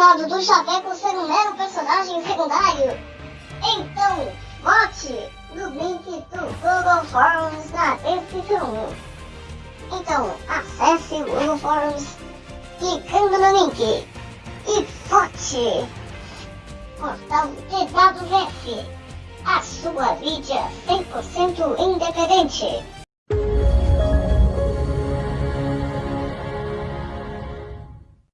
passado do Chaveco ser um mero personagem secundário? Então, vote no link do Google Forms na descrição. Então, acesse o Google Forms clicando no link e vote! Portal TWF, a sua mídia 100% independente.